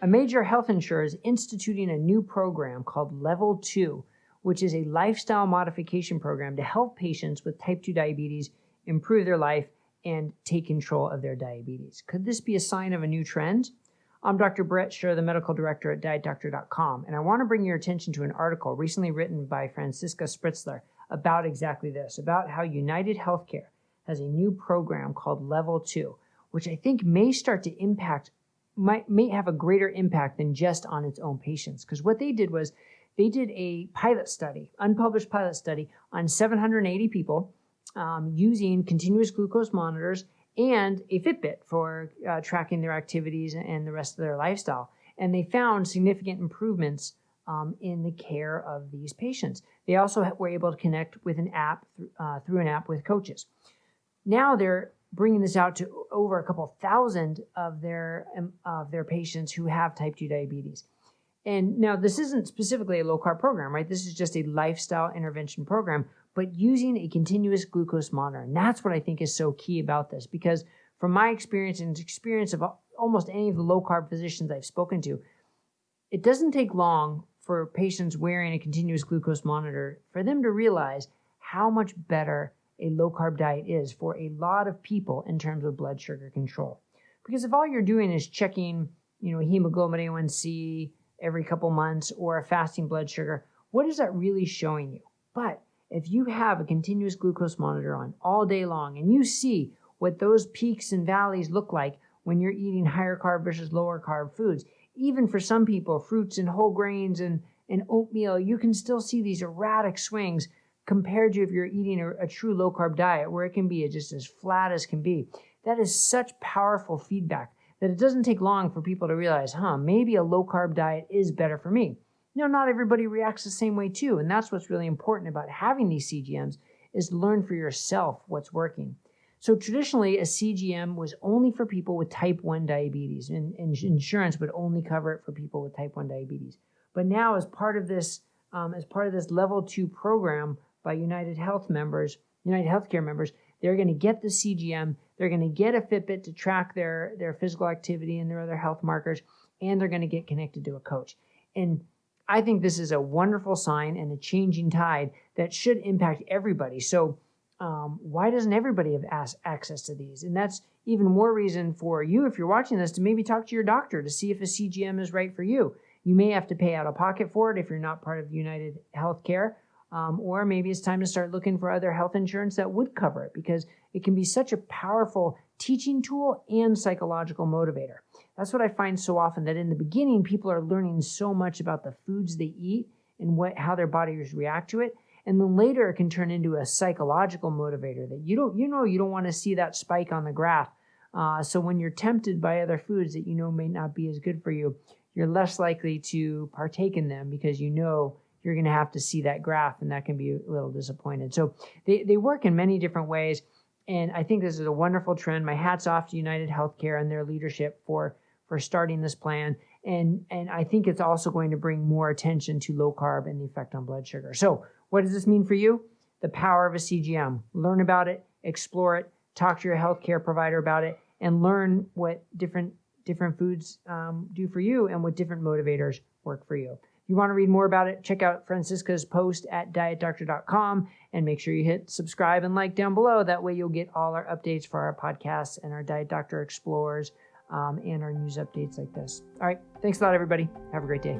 A major health insurer is instituting a new program called Level 2, which is a lifestyle modification program to help patients with type 2 diabetes improve their life and take control of their diabetes. Could this be a sign of a new trend? I'm Dr. Bret Scher, the medical director at dietdoctor.com, and I want to bring your attention to an article recently written by Franziska Spritzler about exactly this, about how United Healthcare has a new program called Level 2, which I think may start to impact, might, may have a greater impact than just on its own patients. Because what they did was they did a pilot study, unpublished pilot study on 780 people um, using continuous glucose monitors and a Fitbit for uh, tracking their activities and the rest of their lifestyle. And they found significant improvements um, in the care of these patients. They also were able to connect with an app uh, through an app with coaches. Now they're bringing this out to over a couple thousand of their um, of their patients who have type 2 diabetes. And now this isn't specifically a low carb program, right? This is just a lifestyle intervention program but using a continuous glucose monitor. And that's what I think is so key about this because from my experience and experience of almost any of the low carb physicians I've spoken to, it doesn't take long for patients wearing a continuous glucose monitor for them to realize how much better a low carb diet is for a lot of people in terms of blood sugar control. Because if all you're doing is checking, you know, hemoglobin A1C every couple months or a fasting blood sugar, what is that really showing you? But if you have a continuous glucose monitor on all day long and you see what those peaks and valleys look like when you're eating higher carb versus lower carb foods, even for some people, fruits and whole grains and, and oatmeal, you can still see these erratic swings compared to if you're eating a, a true low carb diet where it can be just as flat as can be. That is such powerful feedback that it doesn't take long for people to realize, huh, maybe a low carb diet is better for me you know, not everybody reacts the same way too. And that's what's really important about having these CGMs is learn for yourself what's working. So traditionally, a CGM was only for people with type 1 diabetes, and, and insurance would only cover it for people with type 1 diabetes. But now, as part of this, um, as part of this level two program by United Health members, United Healthcare members, they're going to get the CGM, they're going to get a Fitbit to track their their physical activity and their other health markers, and they're going to get connected to a coach. And I think this is a wonderful sign and a changing tide that should impact everybody. So, um, why doesn't everybody have access to these? And that's even more reason for you, if you're watching this, to maybe talk to your doctor to see if a CGM is right for you. You may have to pay out of pocket for it if you're not part of United Healthcare, um, or maybe it's time to start looking for other health insurance that would cover it because it can be such a powerful teaching tool and psychological motivator. That's what I find so often that in the beginning, people are learning so much about the foods they eat and what, how their bodies react to it. And then later it can turn into a psychological motivator that you don't, you know, you don't want to see that spike on the graph. Uh, so when you're tempted by other foods that you know may not be as good for you, you're less likely to partake in them because you know you're going to have to see that graph and that can be a little disappointed. So they, they work in many different ways. And I think this is a wonderful trend. My hat's off to United Healthcare and their leadership for for starting this plan. And, and I think it's also going to bring more attention to low carb and the effect on blood sugar. So, what does this mean for you? The power of a CGM. Learn about it, explore it, talk to your healthcare provider about it, and learn what different different foods um, do for you and what different motivators work for you. You want to read more about it, check out Franziska's post at dietdoctor.com and make sure you hit subscribe and like down below. That way, you'll get all our updates for our podcasts and our Diet Doctor Explorers um, and our news updates like this. All right. Thanks a lot, everybody. Have a great day.